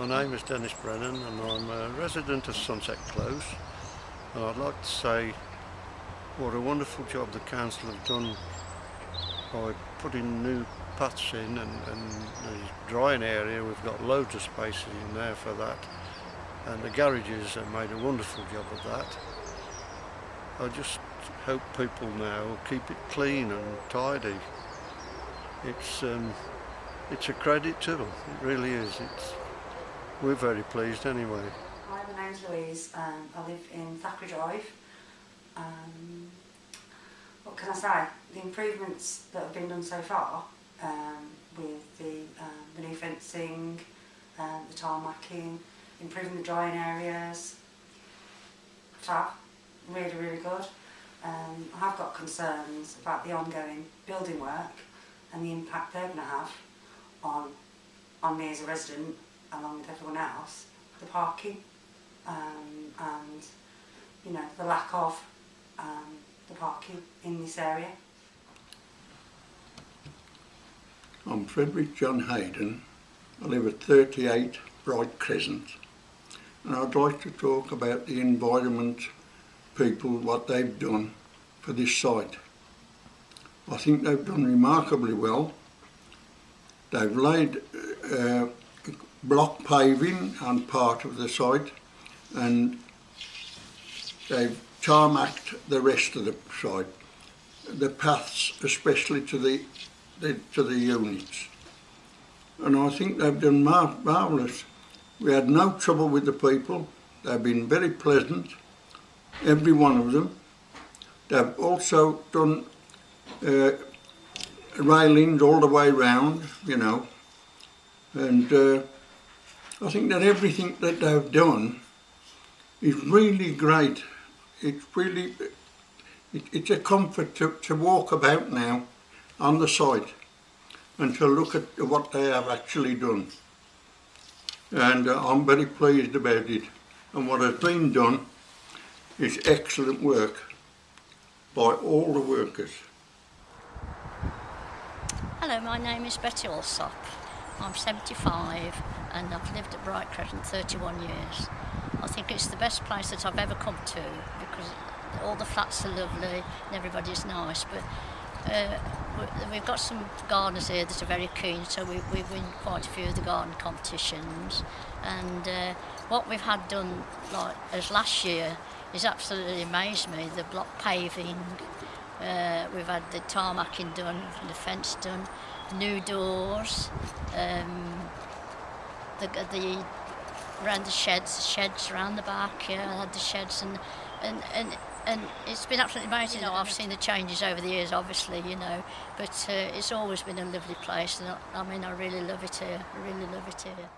My name is Dennis Brennan and I'm a resident of Sunset Close and I'd like to say what a wonderful job the council have done by putting new paths in and, and the drying area we've got loads of spaces in there for that and the garages have made a wonderful job of that. I just hope people now keep it clean and tidy. It's um, it's a credit to them, it really is. It's we're very pleased anyway. Hi, my name's Louise. Um, I live in Thackeray Drive. Um, what can I say? The improvements that have been done so far um, with the, um, the new fencing, um, the tarmacking, improving the drying areas, fab, really, really good. Um, I have got concerns about the ongoing building work and the impact they're going to have on, on me as a resident along with everyone else, the parking um, and you know the lack of um, the parking in this area. I'm Frederick John Hayden. I live at 38 Bright Crescent and I'd like to talk about the environment people, what they've done for this site. I think they've done remarkably well. They've laid uh, block paving on part of the site and they've tarmacked the rest of the site. The paths, especially to the, the to the units. And I think they've done mar marvellous. We had no trouble with the people. They've been very pleasant, every one of them. They've also done uh, railings all the way round, you know, and uh, I think that everything that they've done is really great. It's really, it, it's a comfort to, to walk about now on the site and to look at what they have actually done. And uh, I'm very pleased about it. And what has been done is excellent work by all the workers. Hello, my name is Betty Alsop. I'm 75 and I've lived at Bright Crescent 31 years. I think it's the best place that I've ever come to because all the flats are lovely and everybody's nice but uh, we've got some gardeners here that are very keen so we, we win quite a few of the garden competitions and uh, what we've had done like as last year has absolutely amazed me the block paving uh, we've had the tarmacking done the fence done new doors, um, the, the around the sheds, sheds around the back, yeah, I had the sheds and, and, and, and it's been absolutely amazing. You know, I've seen the changes over the years, obviously, you know, but uh, it's always been a lovely place and I, I mean, I really love it here, I really love it here.